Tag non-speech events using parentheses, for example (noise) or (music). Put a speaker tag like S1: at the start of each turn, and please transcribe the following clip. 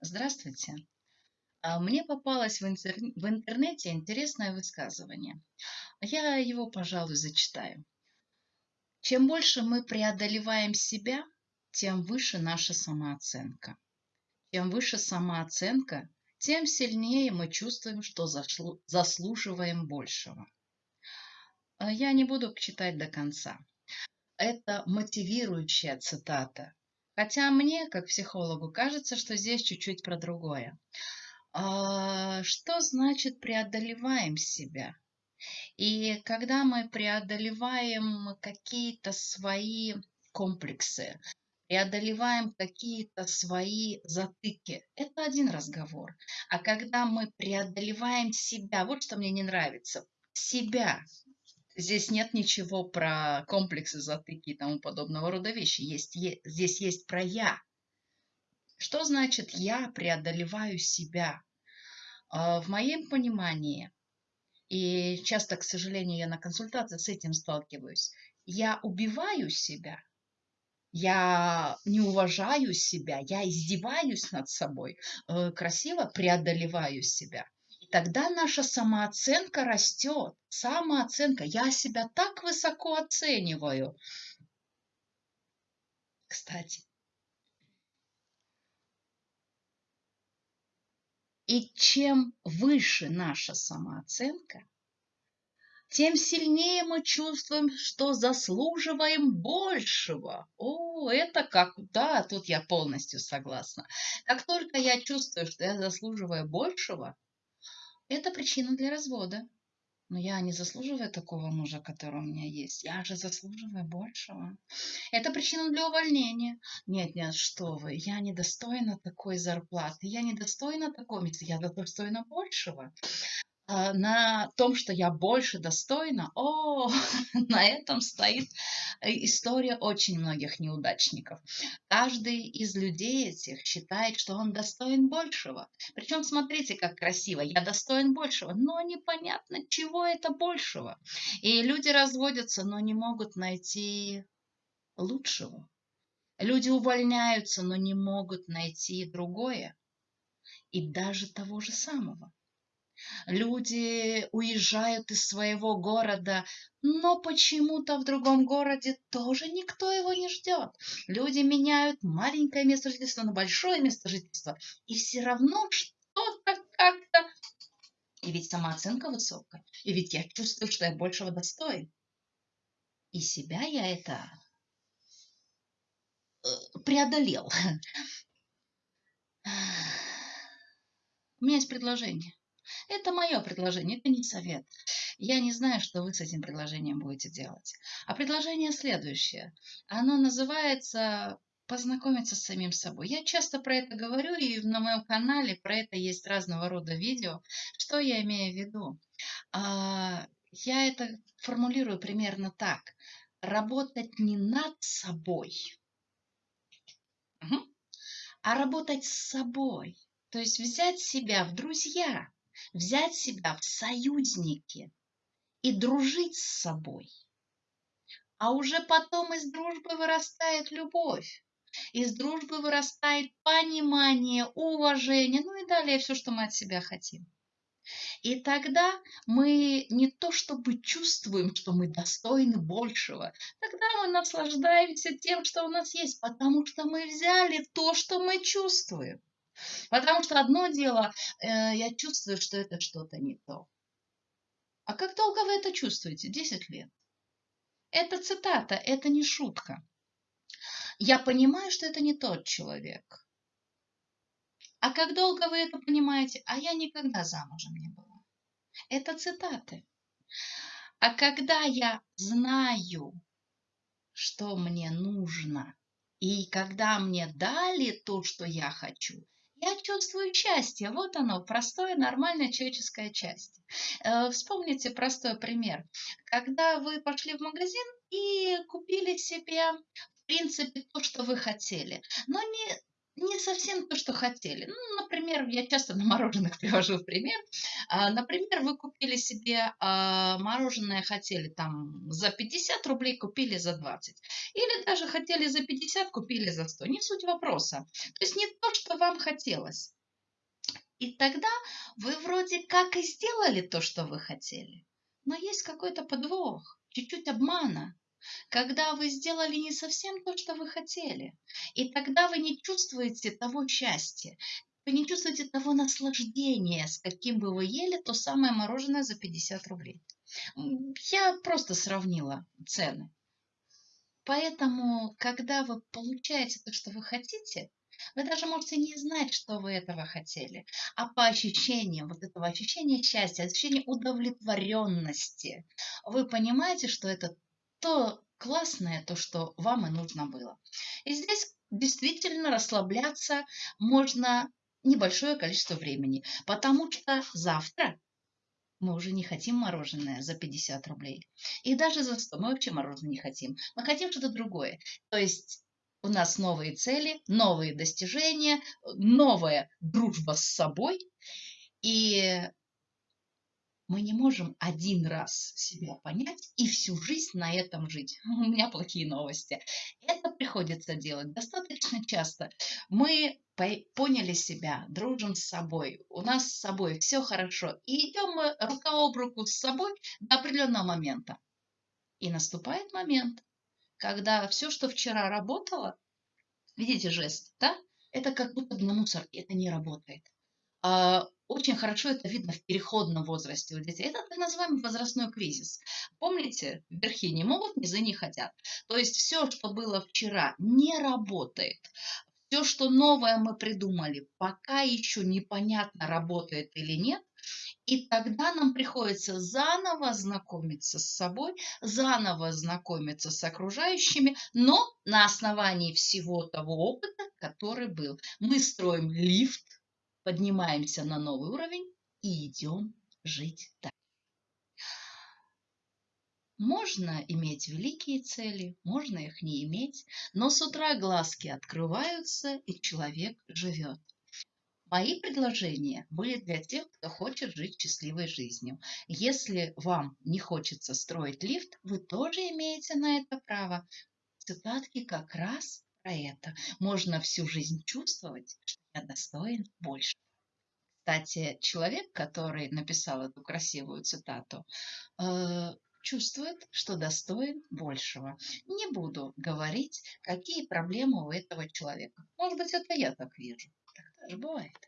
S1: Здравствуйте. А, Мне попалось в интер- в интернете интересное высказывание. Я его, пожалуй, зачитаю. Чем больше мы преодолеваем себя, тем выше наша самооценка. Чем выше самооценка, тем сильнее мы чувствуем, что заслуживаем большего. А Я не буду читать до конца. Это мотивирующая цитата. Хотя мне, как психологу, кажется, что здесь чуть-чуть про другое. А, Что значит преодолеваем себя? И когда мы преодолеваем какие-то свои комплексы, преодолеваем какие-то свои затыки, это один разговор. А когда мы преодолеваем себя, вот что мне не нравится, себя, Здесь нет ничего про комплексы, затыки и тому подобного рода вещи. Есть, е- здесь есть про «я». Что значит «я преодолеваю себя»? А, В моем понимании, и часто, к сожалению, я на консультации с этим сталкиваюсь, я убиваю себя, я не уважаю себя, я издеваюсь над собой, э, красиво преодолеваю себя. Тогда наша самооценка растет. Самооценка. Я себя так высоко оцениваю. Кстати, и чем выше наша самооценка, тем сильнее мы чувствуем, что заслуживаем большего. О, это как... Да, тут я полностью согласна. Как только я чувствую, что я заслуживаю большего, это причина для развода. Но я не заслуживаю такого мужа, который у меня есть. Я же заслуживаю большего. Это причина для увольнения. Нет, нет, что вы, я недостойна такой зарплаты, я недостойна такого места, я достойна большего. А, на том, что я больше достойна, о, (laughs) на этом стоит э, история очень многих неудачников. Каждый из людей этих считает, что он достоин большего. Причем смотрите, как красиво, я достоин большего, но непонятно, чего это большего. И люди разводятся, но не могут найти лучшего. Люди увольняются, но не могут найти другое. И даже того же самого. Люди уезжают из своего города, но почему-то в другом городе тоже никто его не ждет. Люди меняют маленькое место жительства на большое место жительства, и все равно что-то как-то... И ведь самооценка высокая, и ведь я чувствую, что я большего достоин. И себя я это э, преодолел. У меня есть предложение. Это мое предложение, это не совет. Я не знаю, что вы с этим предложением будете делать. А предложение следующее. Оно называется познакомиться с самим собой. Я часто про это говорю, и на моем канале про это есть разного рода видео. Что я имею в виду? А, я это формулирую примерно так. Работать не над собой, а работать с собой. То есть взять себя в друзья, взять себя в союзники и дружить с собой. А уже потом из дружбы вырастает любовь. Из дружбы вырастает понимание, уважение, ну и далее все, что мы от себя хотим. И тогда мы не то чтобы чувствуем, что мы достойны большего, тогда мы наслаждаемся тем, что у нас есть, потому что мы взяли то, что мы чувствуем. Потому что одно дело, э, я чувствую, что это что-то не то. А как долго вы это чувствуете? 10 лет. Это цитата, это не шутка. Я понимаю, что это не тот человек. А как долго вы это понимаете? А я никогда замужем не была. Это цитаты. А когда я знаю, что мне нужно, и когда мне дали то, что я хочу, я чувствую счастье. Вот оно, простое, нормальное человеческое счастье. Э, Вспомните простой пример. Когда вы пошли в магазин и купили себе, в принципе, то, что вы хотели, но не не совсем то, что хотели. Ну, например, я часто на мороженых (laughs) привожу пример. А, Например, вы купили себе а, мороженое, хотели там за 50 рублей, купили за 20. Или даже хотели за 50, купили за 100. Не суть вопроса. То есть не то, что вам хотелось. И тогда вы вроде как и сделали то, что вы хотели. Но есть какой-то подвох, чуть-чуть обмана, когда вы сделали не совсем то, что вы хотели. И тогда вы не чувствуете того счастья, вы не чувствуете того наслаждения, с каким бы вы ели то самое мороженое за 50 рублей. Я просто сравнила цены. Поэтому, когда вы получаете то, что вы хотите, вы даже можете не знать, что вы этого хотели, а по ощущениям, вот этого ощущения счастья, ощущения удовлетворенности, вы понимаете, что это то классное, то, что вам и нужно было. И здесь действительно расслабляться можно небольшое количество времени, потому что завтра мы уже не хотим мороженое за 50 рублей. И даже за 100 мы вообще мороженое не хотим. Мы хотим что-то другое. То есть у нас новые цели, новые достижения, новая дружба с собой. И мы не можем один раз себя понять и всю жизнь на этом жить. (laughs) У меня плохие новости. Это приходится делать достаточно часто. Мы поняли себя, дружим с собой, у нас с собой все хорошо. И идем мы рука об руку с собой до определенного момента. И наступает момент, когда все, что вчера работало, видите жест, да? Это как будто на мусорке, это не работает. Очень хорошо это видно в переходном возрасте у детей. Это так называемый возрастной кризис. Помните, верхи не могут, низы не хотят. То есть все, что было вчера, не работает. Все, что новое мы придумали, пока еще непонятно, работает или нет, и тогда нам приходится заново знакомиться с собой, заново знакомиться с окружающими, но на основании всего того опыта, который был. Мы строим лифт, поднимаемся на новый уровень и идем жить дальше. Можно иметь великие цели, можно их не иметь, но с утра глазки открываются, и человек живет. Мои предложения были для тех, кто хочет жить счастливой жизнью. Если вам не хочется строить лифт, вы тоже имеете на это право. Цитатки как раз про это. Можно всю жизнь чувствовать, что я достоин больше. Кстати, человек, который написал эту красивую цитату, э, чувствует, что достоин большего. Не буду говорить, какие проблемы у этого человека. Может быть, это я так вижу. Так даже бывает.